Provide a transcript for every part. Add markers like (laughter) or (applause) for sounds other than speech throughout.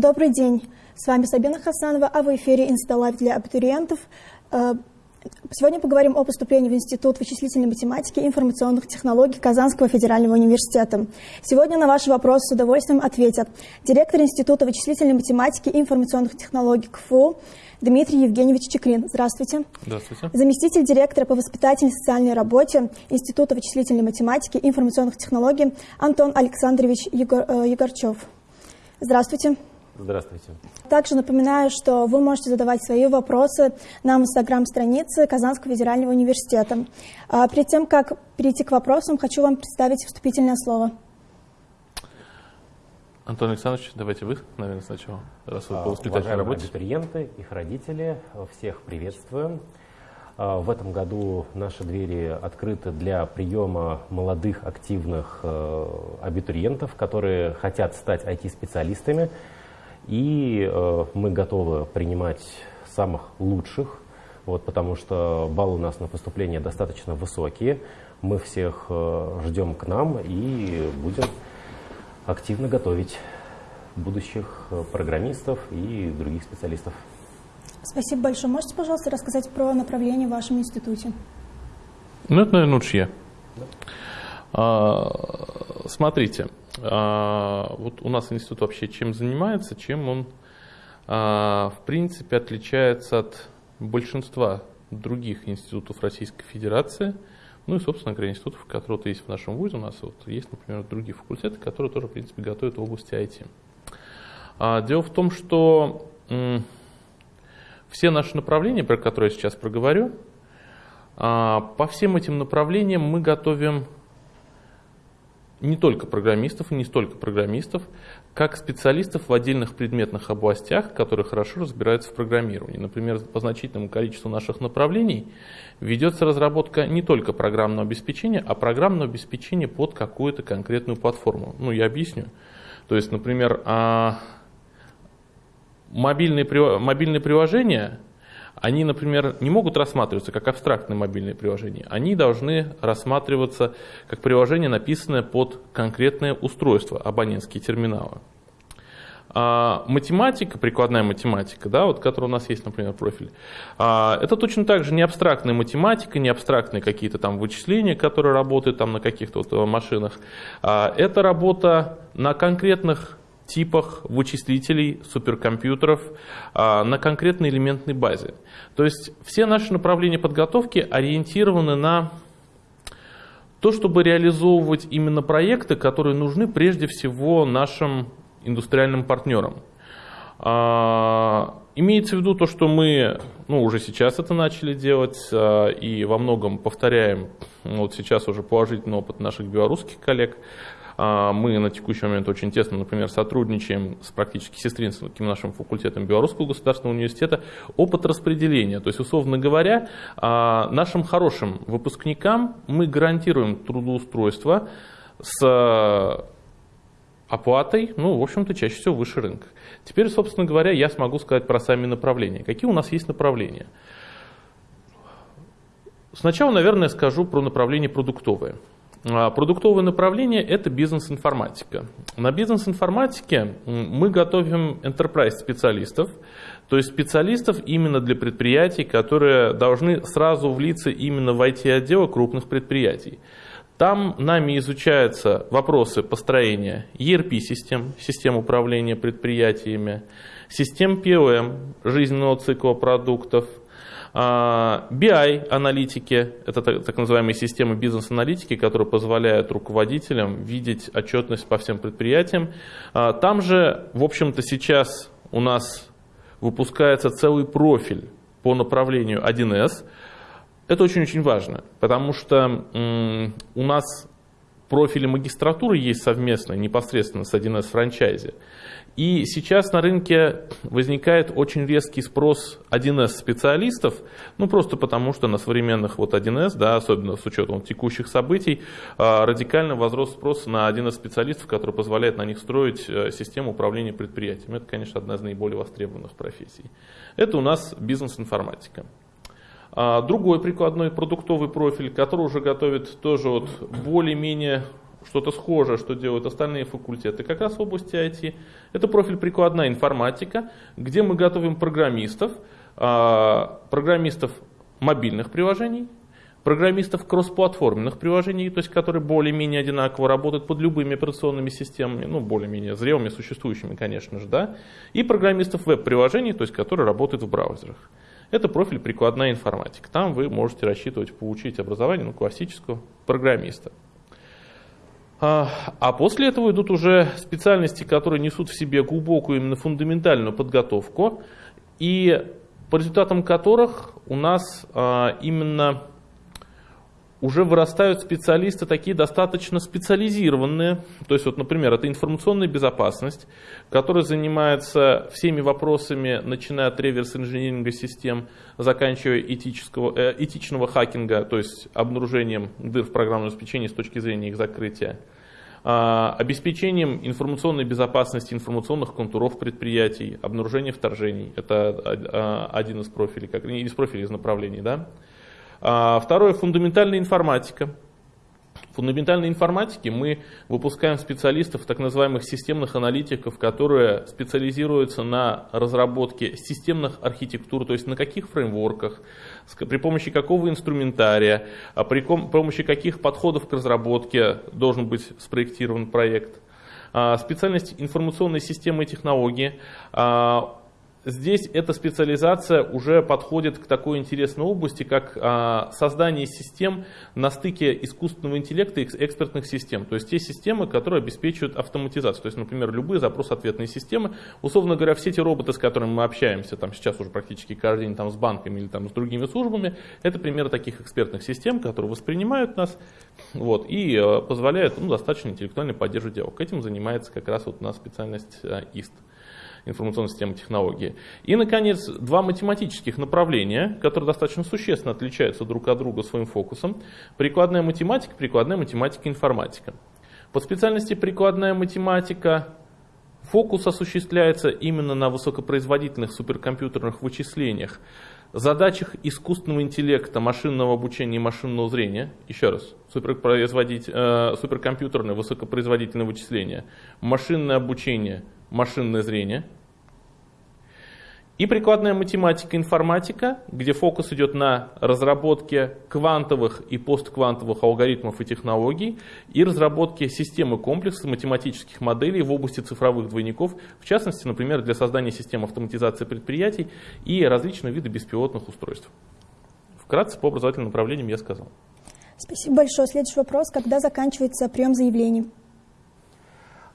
Добрый день. С вами Сабина Хасанова, а в эфире «Insta Live» для абитуриентов. Э, сегодня поговорим о поступлении в Институт вычислительной математики и информационных технологий Казанского федерального университета. Сегодня на ваши вопросы с удовольствием ответят директор Института вычислительной математики и информационных технологий КФУ Дмитрий Евгеньевич Чикрин. Здравствуйте. Здравствуйте. Заместитель директора по воспитательной социальной работе Института вычислительной математики и информационных технологий Антон Александрович Егор, э, Егорчев. Здравствуйте. Здравствуйте. Также напоминаю, что вы можете задавать свои вопросы на инстаграм-странице Казанского федерального университета. А перед тем, как перейти к вопросам, хочу вам представить вступительное слово. Антон Александрович, давайте вы, наверное, сначала, раз вы по воспитательной работе. абитуриенты, их родители, всех приветствую. А, в этом году наши двери открыты для приема молодых, активных э, абитуриентов, которые хотят стать IT-специалистами. И э, мы готовы принимать самых лучших, вот, потому что баллы у нас на поступление достаточно высокие. Мы всех э, ждем к нам и будем активно готовить будущих программистов и других специалистов. Спасибо большое. Можете, пожалуйста, рассказать про направление в вашем институте? Ну, это, наверное, лучше я. Да. А, смотрите, вот у нас институт вообще чем занимается, чем он, а, в принципе, отличается от большинства других институтов Российской Федерации, ну и, собственно говоря, институтов, которые вот есть в нашем вузе. У нас вот есть, например, другие факультеты, которые тоже, в принципе, готовят в области IT. А, дело в том, что все наши направления, про которые я сейчас проговорю, а, по всем этим направлениям мы готовим не только программистов и не столько программистов, как специалистов в отдельных предметных областях, которые хорошо разбираются в программировании. Например, по значительному количеству наших направлений ведется разработка не только программного обеспечения, а программного обеспечения под какую-то конкретную платформу. Ну, я объясню. То есть, например, а, мобильные, мобильные приложения, они, например, не могут рассматриваться как абстрактные мобильные приложения. Они должны рассматриваться как приложение, написанное под конкретное устройство, абонентские терминалы. А математика, прикладная математика, да, вот, которая у нас есть, например, профиль, а, это точно так же не абстрактная математика, не абстрактные какие-то там вычисления, которые работают там на каких-то вот э, машинах. А, это работа на конкретных типах вычислителей, суперкомпьютеров а, на конкретной элементной базе. То есть все наши направления подготовки ориентированы на то, чтобы реализовывать именно проекты, которые нужны прежде всего нашим индустриальным партнерам. А, имеется в виду то, что мы ну, уже сейчас это начали делать а, и во многом повторяем вот сейчас уже положительный опыт наших белорусских коллег, мы на текущий момент очень тесно, например, сотрудничаем с практически сестринским нашим факультетом Белорусского государственного университета. Опыт распределения, то есть, условно говоря, а, нашим хорошим выпускникам мы гарантируем трудоустройство с оплатой, ну, в общем-то, чаще всего выше рынка. Теперь, собственно говоря, я смогу сказать про сами направления. Какие у нас есть направления? Сначала, наверное, скажу про направление продуктовое. А, продуктовое направление – это бизнес-информатика. На бизнес-информатике мы готовим enterprise-специалистов, то есть специалистов именно для предприятий, которые должны сразу влиться именно в IT-отделы крупных предприятий. Там нами изучаются вопросы построения ERP-систем, систем управления предприятиями, систем PLM, жизненного цикла продуктов – BI-аналитики – это так называемые системы бизнес-аналитики, которые позволяют руководителям видеть отчетность по всем предприятиям. А, там же, в общем-то, сейчас у нас выпускается целый профиль по направлению 1С. Это очень-очень важно, потому что у нас профили магистратуры есть совместно, непосредственно с 1С франчайзи. И сейчас на рынке возникает очень резкий спрос 1С специалистов, ну просто потому что на современных вот 1С, да, особенно с учетом текущих событий, а, радикально возрос спрос на 1С специалистов, который позволяет на них строить э, систему управления предприятием. Это, конечно, одна из наиболее востребованных профессий. Это у нас бизнес-информатика. А, другой прикладной продуктовый профиль, который уже готовит тоже вот более-менее что-то схожее, что делают остальные факультеты, как раз в области IT. Это профиль прикладная информатика, где мы готовим программистов, а, программистов мобильных приложений, программистов кроссплатформенных приложений, то есть которые более-менее одинаково работают под любыми операционными системами, ну, более-менее зрелыми, существующими, конечно же, да, и программистов веб-приложений, то есть которые работают в браузерах. Это профиль прикладная информатика. Там вы можете рассчитывать получить образование ну, классического программиста. А, а после этого идут уже специальности, которые несут в себе глубокую именно фундаментальную подготовку, и по результатам которых у нас а, именно уже вырастают специалисты такие достаточно специализированные. То есть, вот, например, это информационная безопасность, которая занимается всеми вопросами, начиная от реверс-инжиниринга систем, заканчивая этического, э, этичного хакинга, то есть обнаружением дыр в программном обеспечении с точки зрения их закрытия. А, обеспечением информационной безопасности информационных контуров предприятий, обнаружение вторжений. Это а, один из профилей, как, из профилей, из направлений. Да? А, второе, фундаментальная информатика. В фундаментальной информатике мы выпускаем специалистов, так называемых системных аналитиков, которые специализируются на разработке системных архитектур, то есть на каких фреймворках, при помощи какого инструментария, а при помощи каких подходов к разработке должен быть спроектирован проект. А, специальность информационной системы и технологии здесь эта специализация уже подходит к такой интересной области, как а, создание систем на стыке искусственного интеллекта и экспертных систем. То есть те системы, которые обеспечивают автоматизацию. То есть, например, любые запрос-ответные системы. Условно говоря, все эти роботы, с которыми мы общаемся, там сейчас уже практически каждый день там, с банками или там, с другими службами, это примеры таких экспертных систем, которые воспринимают нас вот, и э, позволяют ну, достаточно интеллектуально поддерживать диалог. Этим занимается как раз вот у нас специальность э, ИСТ информационной системы технологии. И, наконец, два математических направления, которые достаточно существенно отличаются друг от друга своим фокусом. Прикладная математика, прикладная математика, информатика. По специальности прикладная математика фокус осуществляется именно на высокопроизводительных суперкомпьютерных вычислениях, задачах искусственного интеллекта, машинного обучения и машинного зрения, еще раз, суперпроизводить, э, суперкомпьютерное высокопроизводительное вычисление, машинное обучение, машинное зрение. И прикладная математика, информатика, где фокус идет на разработке квантовых и постквантовых алгоритмов и технологий и разработке системы комплекса математических моделей в области цифровых двойников, в частности, например, для создания систем автоматизации предприятий и различных видов беспилотных устройств. Вкратце по образовательным направлениям я сказал. Спасибо большое. Следующий вопрос. Когда заканчивается прием заявлений?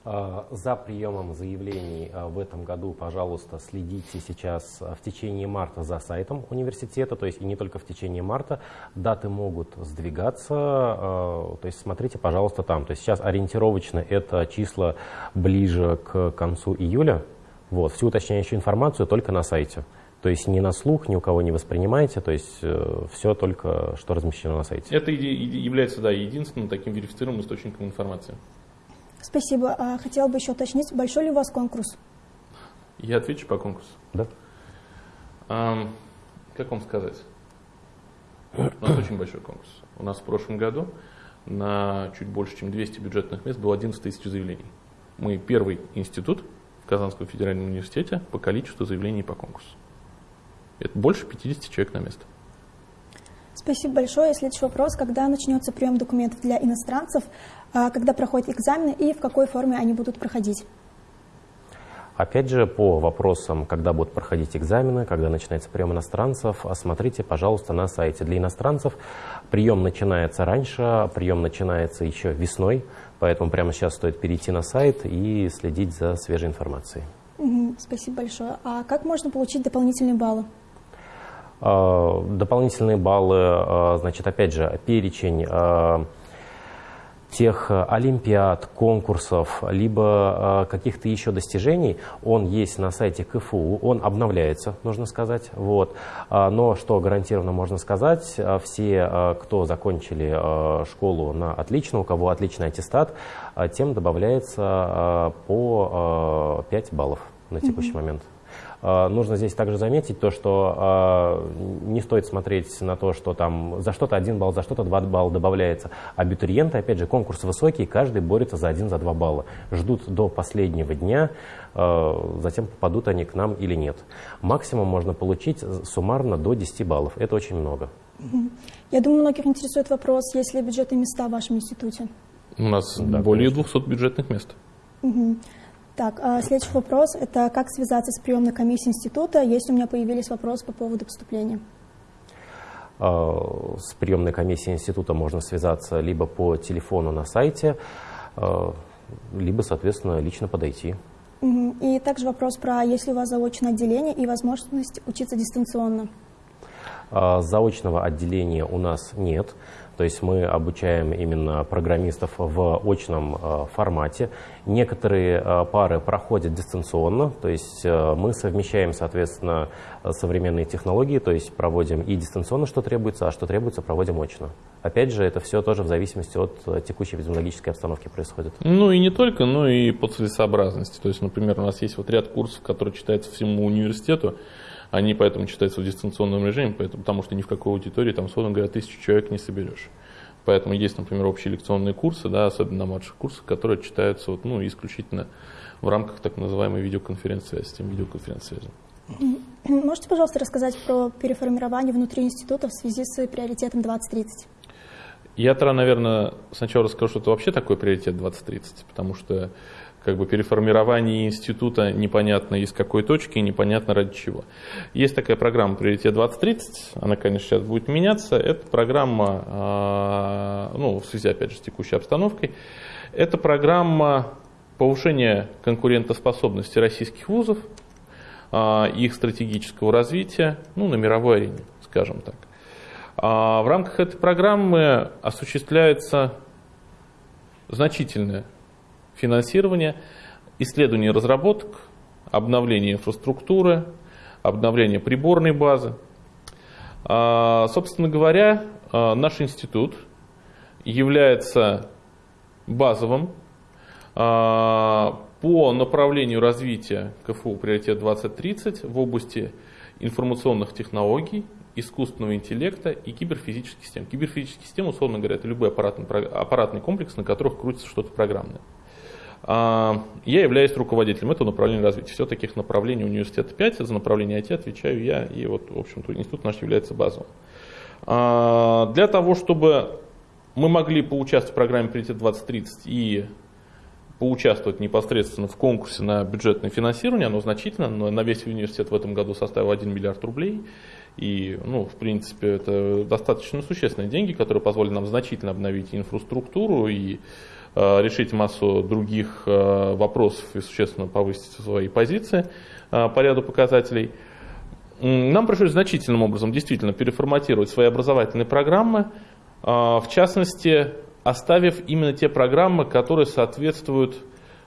А, за приемом заявлений а, в этом году, пожалуйста, следите сейчас а, в течение марта за сайтом университета, то есть и не только в течение марта. Даты могут сдвигаться, то есть смотрите, пожалуйста, там. То есть сейчас ориентировочно это числа ближе к концу июля. Вот, всю уточняющую информацию только на сайте. То есть ни на слух, ни у кого не воспринимаете, то есть э, все только, что размещено на сайте. Это является да, единственным таким верифицированным источником информации. Спасибо. А хотела бы еще уточнить, большой ли у вас конкурс? Я отвечу по конкурсу. Да. А, как вам сказать? У нас (clears throat) очень большой конкурс. У нас в прошлом году на чуть больше, чем 200 бюджетных мест было 11 тысяч заявлений. Мы первый институт в Казанском федеральном университете по количеству заявлений по конкурсу. Это больше 50 человек на место. Спасибо большое. Следующий вопрос. Когда начнется прием документов для иностранцев? А, когда проходят экзамены и в какой форме они будут проходить? Опять же, по вопросам, когда будут проходить экзамены, когда начинается прием иностранцев, смотрите, пожалуйста, на сайте. Для иностранцев прием начинается раньше, прием начинается еще весной, поэтому прямо сейчас стоит перейти на сайт и следить за свежей информацией. спасибо большое. А как можно получить дополнительные баллы? А, дополнительные баллы, а, значит, опять же, перечень тех э, олимпиад, конкурсов, либо каких-то еще достижений, он есть на сайте КФУ, он обновляется, нужно сказать. Вот. А, но что гарантированно можно сказать, все, кто закончили школу на отлично, у кого отличный аттестат, тем добавляется по 5 баллов на текущий mm-hmm. момент. Нужно здесь также заметить то, что не стоит смотреть на то, что там за что-то один балл, за что-то два балла добавляется. Абитуриенты, опять же, конкурс высокий, каждый борется за один, за два балла. Ждут до последнего дня, затем попадут они к нам или нет. Максимум можно получить суммарно до 10 баллов. Это очень много. Я думаю, многих интересует вопрос, есть ли бюджетные места в вашем институте? У нас да, более конечно. 200 бюджетных мест. Угу. Так, а следующий вопрос – это как связаться с приемной комиссией института, если у меня появились вопросы по поводу поступления? А, с приемной комиссией института можно связаться либо по телефону на сайте, а, либо, соответственно, лично подойти. И также вопрос про, есть ли у вас заочное отделение и возможность учиться дистанционно? Заочного отделения у нас нет. То есть мы обучаем именно программистов в очном э, формате. Некоторые э, пары проходят дистанционно, то есть э, мы совмещаем, соответственно, современные технологии, то есть проводим и дистанционно, что требуется, а что требуется, проводим очно. Опять же, это все тоже в зависимости от текущей эпидемиологической обстановки происходит. Ну и не только, но и по целесообразности. То есть, например, у нас есть вот ряд курсов, которые читаются всему университету, они поэтому читаются в дистанционном режиме, поэтому, потому что ни в какой аудитории, там, условно говоря, тысячу человек не соберешь. Поэтому есть, например, общие лекционные курсы, да, особенно на младших курсах, которые читаются вот, ну, исключительно в рамках так называемой видеоконференц-связи, системы видеоконференц-связи. Можете, пожалуйста, рассказать про переформирование внутри института в связи с приоритетом 2030? Я наверное, сначала расскажу, что это вообще такой приоритет 2030, потому что как бы переформирование института непонятно из какой точки и непонятно ради чего. Есть такая программа «Приоритет 2030», она, конечно, сейчас будет меняться. Это программа, а, ну, в связи, опять же, с текущей обстановкой, это программа повышения конкурентоспособности российских вузов, а, их стратегического развития ну, на мировой арене, скажем так. А, в рамках этой программы осуществляется значительное финансирования, исследований и разработок, обновление инфраструктуры, обновление приборной базы. А, собственно говоря, а, наш институт является базовым а, по направлению развития КФУ «Приоритет 2030» в области информационных технологий, искусственного интеллекта и киберфизических систем. Киберфизические системы, условно говоря, это любой аппаратный, аппаратный комплекс, на которых крутится что-то программное. А, я являюсь руководителем этого направления развития. Все таких направлений университета 5, за направление IT отвечаю я, и вот, в общем-то, институт наш является базовым. А, для того, чтобы мы могли поучаствовать в программе «Приоритет 2030» и поучаствовать непосредственно в конкурсе на бюджетное финансирование, оно значительно, но на весь университет в этом году составил 1 миллиард рублей. И, ну, в принципе, это достаточно существенные деньги, которые позволят нам значительно обновить инфраструктуру и Э, решить массу других э, вопросов и существенно повысить свои позиции э, по ряду показателей. Нам пришлось значительным образом действительно переформатировать свои образовательные программы, в частности, оставив именно те программы, которые соответствуют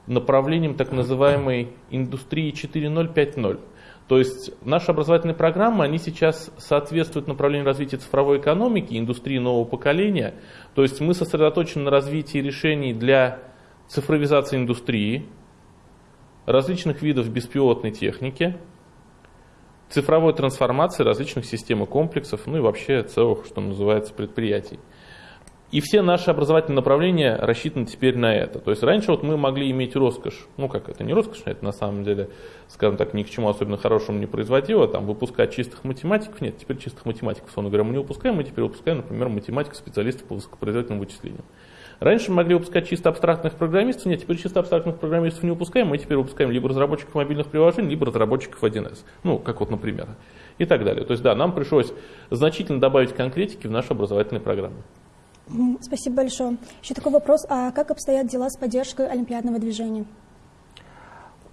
направлениям так называемой индустрии 4.0.5.0. То есть наши образовательные программы, они сейчас соответствуют направлению развития цифровой экономики, индустрии нового поколения. То есть мы сосредоточены на развитии решений для цифровизации индустрии, различных видов беспилотной техники, цифровой трансформации различных систем и комплексов, ну и вообще целых, что называется, предприятий. И все наши образовательные направления рассчитаны теперь на это. То есть раньше вот мы могли иметь роскошь, ну как это? Не роскошь, это на самом деле, скажем так, ни к чему особенно хорошему не производило, там выпускать чистых математиков, нет, теперь чистых математиков, условно говоря, мы не выпускаем, мы теперь выпускаем, например, математиков, специалистов по высокопроизводительным вычислениям. Раньше мы могли выпускать чисто абстрактных программистов, нет, теперь чисто абстрактных программистов не выпускаем, мы теперь выпускаем либо разработчиков мобильных приложений, либо разработчиков 1С, ну, как вот, например, и так далее. То есть, да, нам пришлось значительно добавить конкретики в наши образовательные программы. Спасибо большое. Еще такой вопрос. А как обстоят дела с поддержкой олимпиадного движения?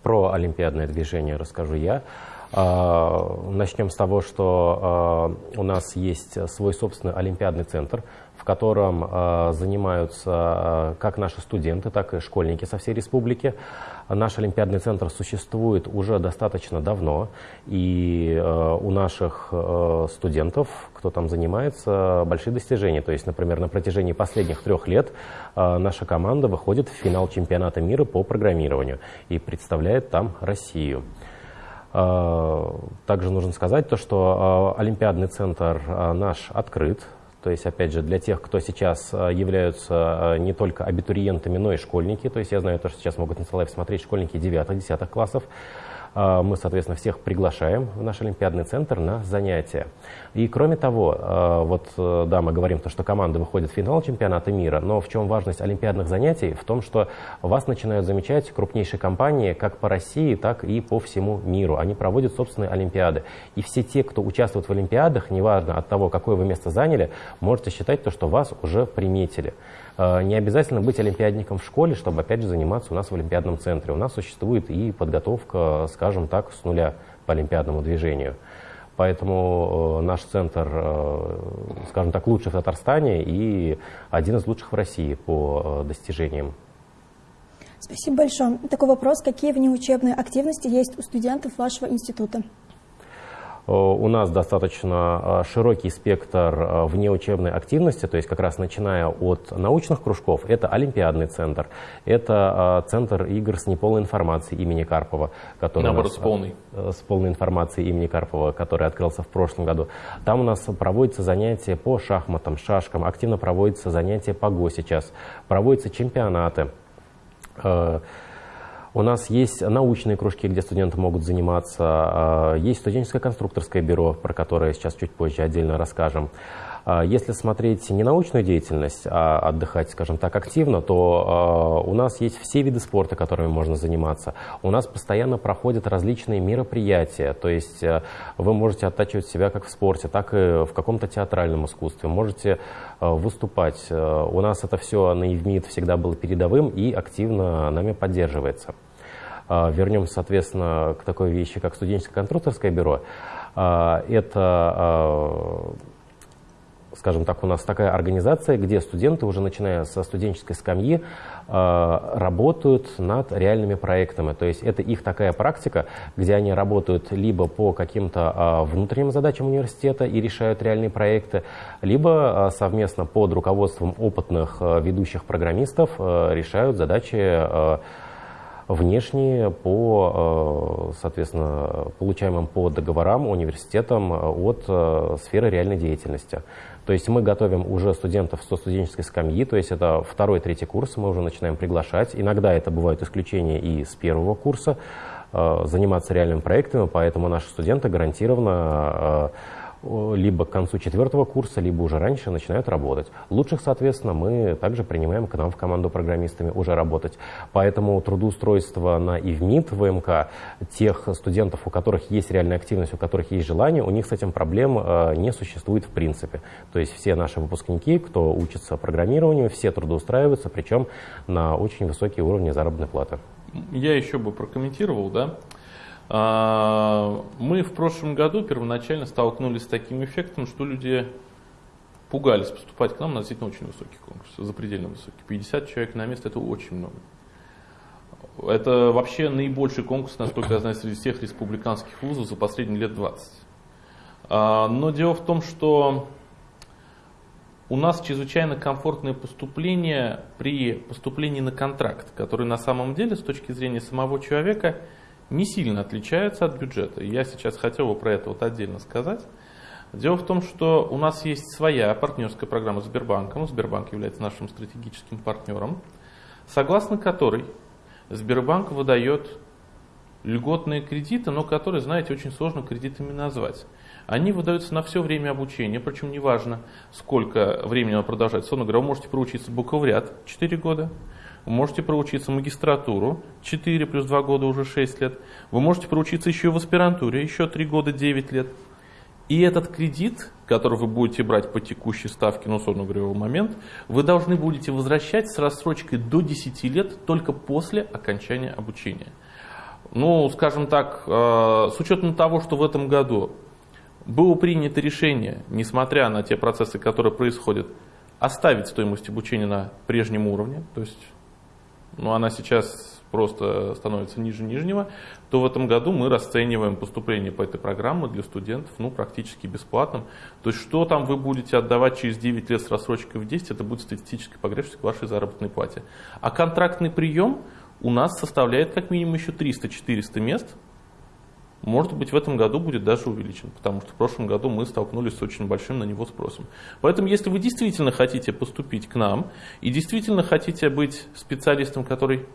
Про олимпиадное движение расскажу я. А, начнем с того, что а, у нас есть свой собственный олимпиадный центр, в котором а, занимаются как наши студенты, так и школьники со всей республики. Наш Олимпиадный центр существует уже достаточно давно, и у наших студентов, кто там занимается, большие достижения. То есть, например, на протяжении последних трех лет наша команда выходит в финал чемпионата мира по программированию и представляет там Россию. Также нужно сказать то, что Олимпиадный центр наш открыт, то есть, опять же, для тех, кто сейчас являются не только абитуриентами, но и школьники. То есть я знаю то, что сейчас могут на live смотреть школьники 9-10 классов. А, мы, соответственно, всех приглашаем в наш Олимпиадный центр на занятия. И кроме того, а, вот, э, да, мы говорим, то, что команды выходят в финал чемпионата мира, но в чем важность олимпиадных занятий? В том, что вас начинают замечать крупнейшие компании как по России, так и по всему миру. Они проводят собственные олимпиады. И все те, кто участвует в олимпиадах, неважно от того, какое вы место заняли, можете считать то, что вас уже приметили. Э, не обязательно быть олимпиадником в школе, чтобы, опять же, заниматься у нас в Олимпиадном центре. У нас существует и подготовка, скажем так, с нуля по олимпиадному движению. Поэтому э, наш центр, э, скажем так, лучший в Татарстане и один из лучших в России по достижениям. Спасибо большое. Такой вопрос. Какие внеучебные активности есть у студентов вашего института? Э, у нас достаточно э, широкий спектр э, внеучебной активности, то есть как раз начиная от научных кружков, это Олимпиадный центр, это центр игр с неполной информацией имени Карпова, который Наоборот, нас, с полной. С полной информацией имени Карпова, который открылся в прошлом году. Там у нас проводятся занятия по шахматам, шашкам, активно проводятся занятия по ГО сейчас, проводятся чемпионаты. У нас есть научные кружки, где студенты могут заниматься. А, есть студенческое конструкторское бюро, про которое сейчас чуть позже отдельно расскажем. А, если смотреть не научную деятельность, а отдыхать, скажем так, активно, то а, у нас есть все виды спорта, которыми можно заниматься. У нас постоянно проходят различные мероприятия, то есть вы можете оттачивать себя как в спорте, так и в каком-то театральном искусстве, можете выступать. У нас это все на ЕВМИД всегда было передовым и активно нами поддерживается. А, вернемся, соответственно, к такой вещи, как студенческое конструкторское бюро. А, это а, скажем так, у нас такая организация, где студенты, уже начиная со студенческой скамьи, работают над реальными проектами. То есть это их такая практика, где они работают либо по каким-то внутренним задачам университета и решают реальные проекты, либо совместно под руководством опытных ведущих программистов решают задачи внешние по, э, соответственно, получаемым по договорам университетам э, от э, сферы реальной деятельности. То есть мы готовим уже студентов со студенческой скамьи, то есть это второй, третий курс, мы уже начинаем приглашать. Иногда это бывают исключения и с первого курса, заниматься реальными проектами, поэтому наши студенты гарантированно либо к концу четвертого курса, либо уже раньше начинают работать. Лучших, соответственно, мы также принимаем к нам в команду программистами уже работать. Поэтому трудоустройство на ИВМИД, ВМК, тех студентов, у которых есть реальная активность, у которых есть желание, у них с этим проблем э, не существует в принципе. То есть все наши выпускники, кто учится программированию, все трудоустраиваются, причем на очень высокие уровни заработной платы. Я еще бы прокомментировал, да, мы в прошлом году первоначально столкнулись с таким эффектом, что люди пугались поступать к нам на действительно очень высокий конкурс, запредельно высокий. 50 человек на место – это очень много. Это вообще наибольший конкурс, насколько я знаю, среди всех республиканских вузов за последние лет 20. А, но дело в том, что у нас чрезвычайно комфортное поступление при поступлении на контракт, который на самом деле с точки зрения самого человека – не сильно отличаются от бюджета. Я сейчас хотел бы про это вот отдельно сказать. Дело в том, что у нас есть своя партнерская программа с Сбербанком. Сбербанк является нашим стратегическим партнером, согласно которой Сбербанк выдает льготные кредиты, но которые, знаете, очень сложно кредитами назвать. Они выдаются на все время обучения, причем неважно, сколько времени оно продолжается. Условно говоря, вы можете проучиться букварят 4 года, вы можете проучиться магистратуру, 4 плюс 2 года уже 6 лет. Вы можете проучиться еще в аспирантуре, еще 3 года 9 лет. И этот кредит, который вы будете брать по текущей ставке, ну, условно момент, вы должны будете возвращать с рассрочкой до 10 лет только после окончания обучения. Ну, скажем так, э, с учетом того, что в этом году было принято решение, несмотря на те процессы, которые происходят, оставить стоимость обучения на прежнем уровне, то есть но она сейчас просто становится ниже нижнего, то в этом году мы расцениваем поступление по этой программе для студентов ну, практически бесплатным. То есть что там вы будете отдавать через 9 лет с рассрочкой в 10, это будет статистическая погрешность к вашей заработной плате. А контрактный прием у нас составляет как минимум еще 300-400 мест. Может быть, в этом году будет даже увеличен, потому что в прошлом году мы столкнулись с очень большим на него спросом. Поэтому, если вы действительно хотите поступить к нам и действительно хотите быть специалистом, который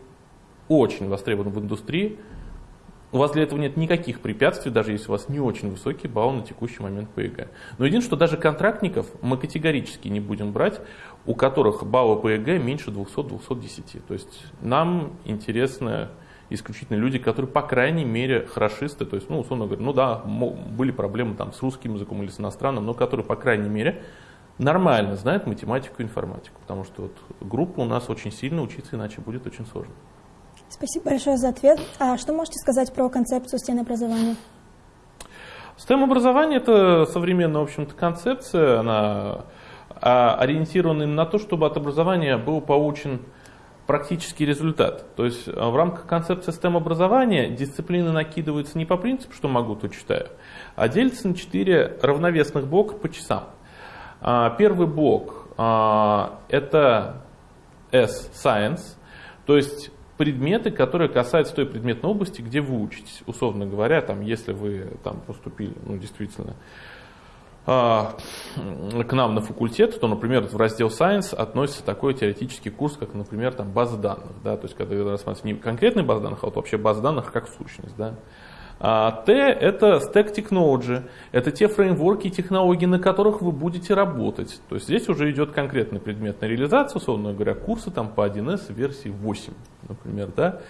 очень востребован в индустрии, у вас для этого нет никаких препятствий, даже если у вас не очень высокий балл на текущий момент по ЕГЭ. Но единственное, что даже контрактников мы категорически не будем брать, у которых баллы по ЕГЭ меньше 200-210. То есть нам интересны исключительно люди, которые, по крайней мере, хорошисты, то есть, ну, условно говоря, ну да, были проблемы там с русским языком или с иностранным, но которые, по крайней мере, нормально знают математику и информатику, потому что вот группа у нас очень сильно учиться, иначе будет очень сложно. Спасибо большое за ответ. А что можете сказать про концепцию STEM-образования? STEM-образование – это современная, в общем-то, концепция, она а, ориентирована на то, чтобы от образования был получен практический результат. То есть а, в рамках концепции STEM-образования дисциплины накидываются не по принципу, что могу, то читаю, а делятся на четыре равновесных блока по часам. А, первый блок – это S-Science, то есть предметы, которые касаются той предметной области, где вы учитесь. Условно говоря, там, если вы там, поступили, ну, действительно, а, к нам на факультет, то, например, в раздел Science относится такой теоретический курс, как, например, там, база данных. Да? То есть, когда рассматривается не конкретная база данных, а вот вообще база данных как сущность. Да? А Т – это Stack Technology, это те фреймворки и технологии, на которых вы будете работать. То есть здесь уже идет конкретный предметная реализация, условно говоря, курсы там по 1С версии 8, например. Да?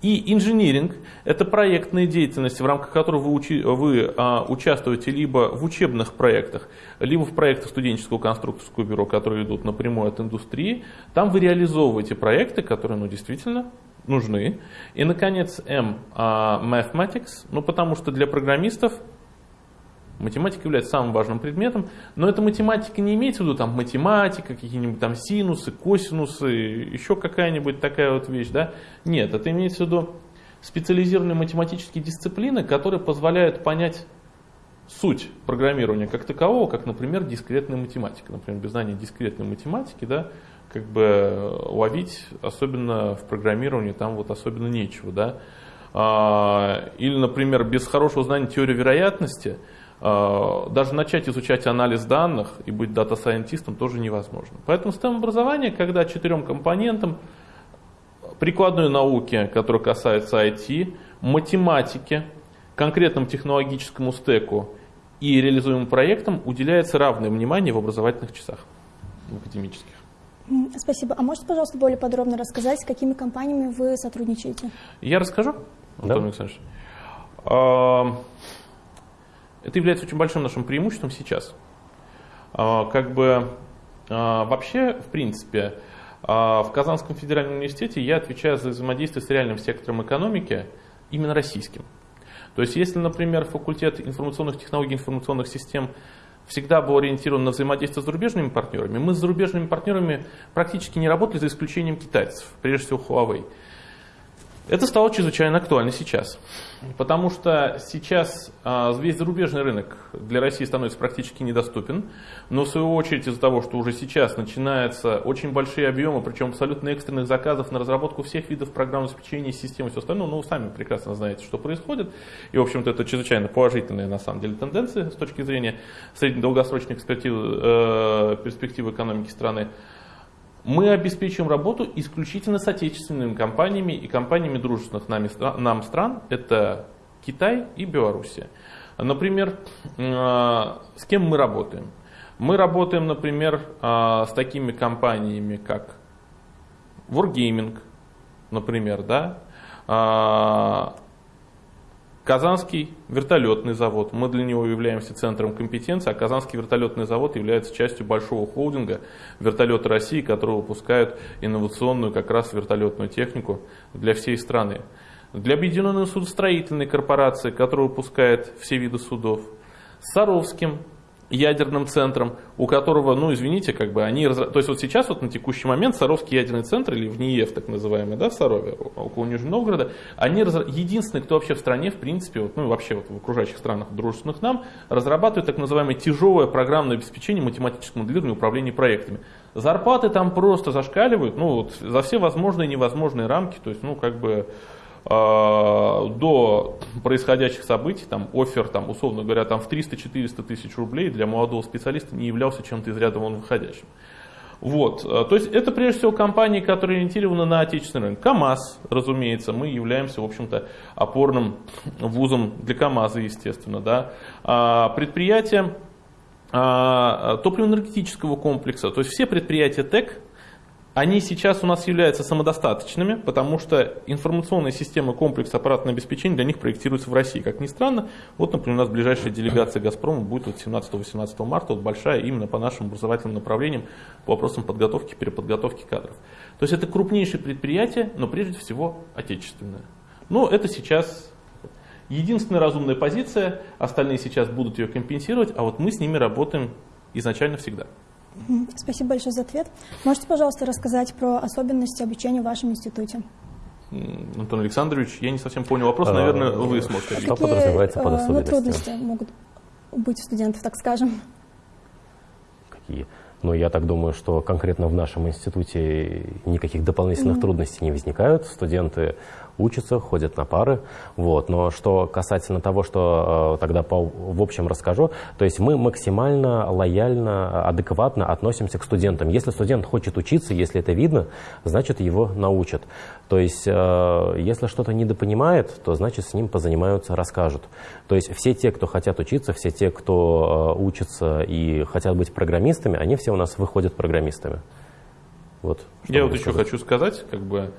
И инжиниринг – это проектная деятельность, в рамках которой вы, учи, вы а, участвуете либо в учебных проектах, либо в проектах студенческого конструкторского бюро, которые идут напрямую от индустрии. Там вы реализовываете проекты, которые ну, действительно нужны. И, наконец, M uh, Mathematics, ну, потому что для программистов математика является самым важным предметом, но эта математика не имеется в виду там математика, какие-нибудь там синусы, косинусы, еще какая-нибудь такая вот вещь, да? Нет, это имеется в виду специализированные математические дисциплины, которые позволяют понять суть программирования как такового, как, например, дискретная математика. Например, без знания дискретной математики, да, как бы ловить, особенно в программировании, там вот особенно нечего, да. А, или, например, без хорошего знания теории вероятности даже начать изучать анализ данных и быть дата-сайентистом тоже невозможно. Поэтому STEM образование, когда четырем компонентам прикладной науки, которые касаются IT, математики, конкретному технологическому стеку и реализуемым проектам уделяется равное внимание в образовательных часах, в академических. Спасибо. А можете, пожалуйста, более подробно рассказать, с какими компаниями вы сотрудничаете? Я расскажу, Антон да. Александрович. А, это является очень большим нашим преимуществом сейчас. А, как бы а, вообще, в принципе, в Казанском федеральном университете я отвечаю за взаимодействие с реальным сектором экономики, именно российским. То есть, если, например, факультет информационных технологий, информационных систем всегда был ориентирован на взаимодействие с зарубежными партнерами. Мы с зарубежными партнерами практически не работали, за исключением китайцев, прежде всего Huawei. Это стало чрезвычайно актуально сейчас, потому что сейчас а, весь зарубежный рынок для России становится практически недоступен, но в свою очередь из-за того, что уже сейчас начинаются очень большие объемы, причем абсолютно экстренных заказов на разработку всех видов программного обеспечения, системы и все остальное, ну вы сами прекрасно знаете, что происходит, и в общем-то это чрезвычайно положительная на самом деле тенденция с точки зрения среднедолгосрочной перспективы, э, перспективы экономики страны мы обеспечиваем работу исключительно с отечественными компаниями и компаниями дружественных нами, нам стран. Это Китай и Белоруссия. Например, а, с кем мы работаем? Мы работаем, например, а, с такими компаниями, как Wargaming, например, да, а, Казанский вертолетный завод. Мы для него являемся центром компетенции, а Казанский вертолетный завод является частью большого холдинга «Вертолеты России», который выпускают инновационную как раз вертолетную технику для всей страны. Для Объединенной судостроительной корпорации, которая выпускает все виды судов. С Саровским ядерным центром, у которого, ну извините, как бы они, то есть вот сейчас вот на текущий момент Саровский ядерный центр или в НИЕФ так называемый, да, в Сарове, около Нижнего Новгорода, они разра... единственные, кто вообще в стране, в принципе, вот, ну и вообще вот в окружающих странах, дружественных нам, разрабатывают так называемое тяжелое программное обеспечение математического моделирования и управления проектами. Зарплаты там просто зашкаливают, ну вот за все возможные и невозможные рамки, то есть, ну как бы до происходящих событий, там, офер, там, условно говоря, там, в 300-400 тысяч рублей для молодого специалиста не являлся чем-то из ряда вон выходящим. Вот. То есть это прежде всего компании, которые ориентированы на отечественный рынок. КАМАЗ, разумеется, мы являемся, в общем-то, опорным вузом для КАМАЗа, естественно. Да. А предприятия а, топливно-энергетического комплекса, то есть все предприятия ТЭК, они сейчас у нас являются самодостаточными, потому что информационная система комплекса аппаратного обеспечения для них проектируется в России. Как ни странно, вот, например, у нас ближайшая делегация «Газпрома» будет вот 17-18 марта, вот большая именно по нашим образовательным направлениям, по вопросам подготовки, переподготовки кадров. То есть это крупнейшее предприятие, но прежде всего отечественное. Но это сейчас единственная разумная позиция, остальные сейчас будут ее компенсировать, а вот мы с ними работаем изначально всегда. Спасибо большое за ответ. Можете, пожалуйста, рассказать про особенности обучения в вашем институте? Антон Александрович, я не совсем понял вопрос, наверное, а, вы сможете. Что Какие, подразумевается под особенностями? Ну, трудности могут быть у студентов, так скажем? Какие? Но я так думаю, что конкретно в нашем институте никаких дополнительных mm-hmm. трудностей не возникают. Студенты учатся, ходят на пары. Вот. Но что касательно того, что э, тогда по, в общем расскажу, то есть мы максимально лояльно, адекватно относимся к студентам. Если студент хочет учиться, если это видно, значит его научат. То есть э, если что-то недопонимает, то значит с ним позанимаются, расскажут. То есть все те, кто хотят учиться, все те, кто э, учится и хотят быть программистами, они все у нас выходят программистами. Вот, Я вот еще хочу сказать, как бы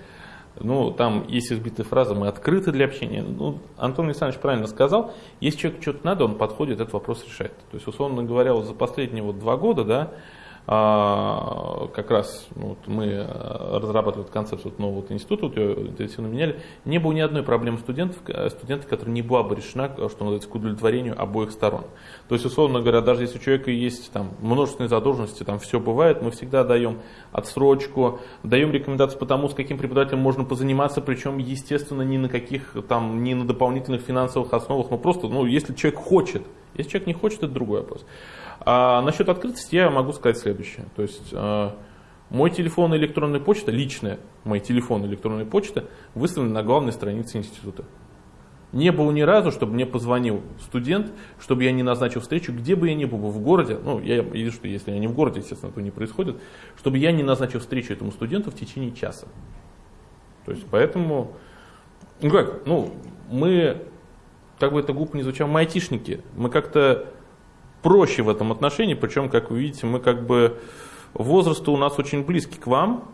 ну, там есть избитая фраза «мы открыты для общения». Ну, Антон Александрович правильно сказал, если человеку что-то надо, он подходит, этот вопрос решает. То есть, условно говоря, вот за последние вот два года, да, а, как раз ну, вот мы э, разрабатывали концепцию нового института, вот ее интенсивно меняли, не было ни одной проблемы студентов, э, студентов, которая не была бы решена, э, что называется, к удовлетворению обоих сторон. То есть, условно говоря, даже если у человека есть там, множественные задолженности, там все бывает, мы всегда даем отсрочку, даем рекомендации по тому, с каким преподавателем можно позаниматься, причем, естественно, не на каких там, не на дополнительных финансовых основах, но просто, ну, если человек хочет, если человек не хочет, это другой вопрос. А насчет открытости я могу сказать следующее. То есть э, мой телефон и электронная почта, личная мой телефон и электронная почта выставлены на главной странице института. Не было ни разу, чтобы мне позвонил студент, чтобы я не назначил встречу, где бы я ни был в городе, ну, я вижу, что если я не в городе, естественно, это не происходит, чтобы я не назначил встречу этому студенту в течение часа. То есть, поэтому, ну как, ну, мы, как бы это глупо не звучало, мы айтишники, мы как-то проще в этом отношении, причем, как вы видите, мы как бы возраст у нас очень близкий к вам,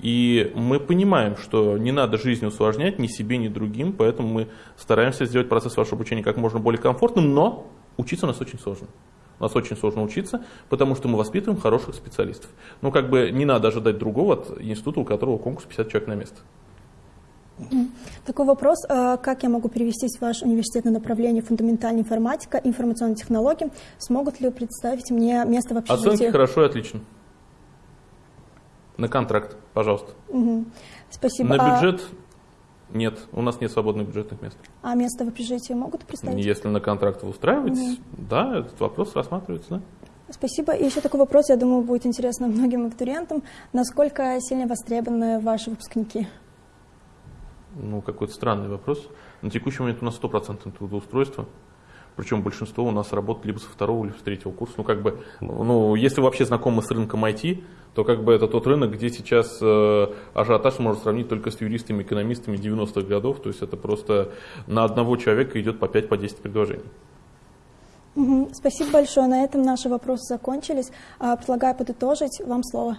и мы понимаем, что не надо жизнь усложнять ни себе, ни другим, поэтому мы стараемся сделать процесс вашего обучения как можно более комфортным, но учиться у нас очень сложно. У нас очень сложно учиться, потому что мы воспитываем хороших специалистов. Ну, как бы не надо ожидать другого от института, у которого конкурс 50 человек на место. Такой вопрос. А как я могу перевестись в ваш университет на направление фундаментальная информатика, информационные технологии? Смогут ли представить мне место в общежитии? Оценки хорошо и отлично. На контракт, пожалуйста. Угу. Спасибо. На а бюджет а... нет, у нас нет свободных бюджетных мест. А место в общежитии могут представить? Если на контракт вы устраиваетесь, угу. да, этот вопрос рассматривается, да. Спасибо. И еще такой вопрос, я думаю, будет интересно многим абитуриентам. Насколько сильно востребованы ваши выпускники? Ну, какой-то странный вопрос. На текущий момент у нас стопроцентное трудоустройство. Причем большинство у нас работает либо со второго, либо с третьего курса. Ну, как бы, ну, если вообще знакомы с рынком IT, то как бы это тот рынок, где сейчас э, ажиотаж можно сравнить только с юристами, экономистами 90-х годов. То есть это просто на одного человека идет по 5-10 по предложений. Угу. Спасибо большое. На этом наши вопросы закончились. А, предлагаю подытожить. Вам слово.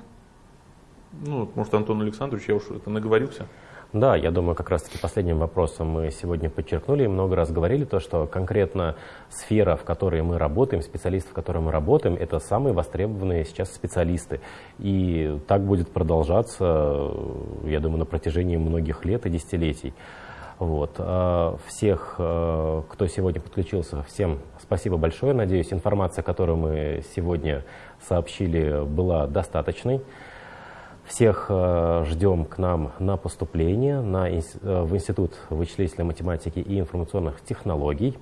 Ну, может, Антон Александрович, я уж это наговорился. Да, я думаю, как раз-таки последним вопросом мы сегодня подчеркнули и много раз говорили то, что конкретно сфера, в которой мы работаем, специалисты, в которой мы работаем, это самые востребованные сейчас специалисты. И так будет продолжаться, я думаю, на протяжении многих лет и десятилетий. Вот. А всех, э, кто сегодня подключился, всем спасибо большое. Надеюсь, информация, которую мы сегодня сообщили, была достаточной. Всех э, ждем к нам на поступление на, э, в Институт вычислительной математики и информационных технологий.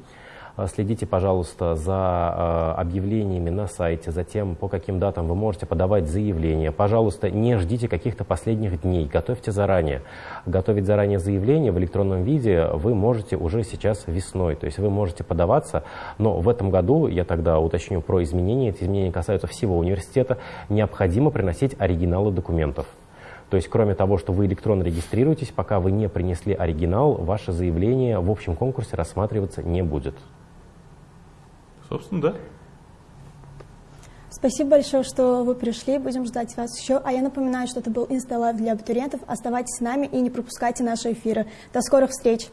Э, следите, пожалуйста, за э, объявлениями на сайте, за тем, по каким датам вы можете подавать заявление. Пожалуйста, не ждите каких-то последних дней, готовьте заранее. Готовить заранее заявление в электронном виде вы можете уже сейчас весной, то есть вы можете подаваться, но в этом году, я тогда уточню про изменения, эти изменения касаются всего университета, необходимо приносить оригиналы документов. То есть, кроме того, что вы электронно регистрируетесь, пока вы не принесли оригинал, ваше заявление в общем конкурсе рассматриваться не будет. Собственно, да. Спасибо большое, что вы пришли. Будем ждать вас еще. А я напоминаю, что это был Insta Live для абитуриентов. Оставайтесь с нами и не пропускайте наши эфиры. До скорых встреч!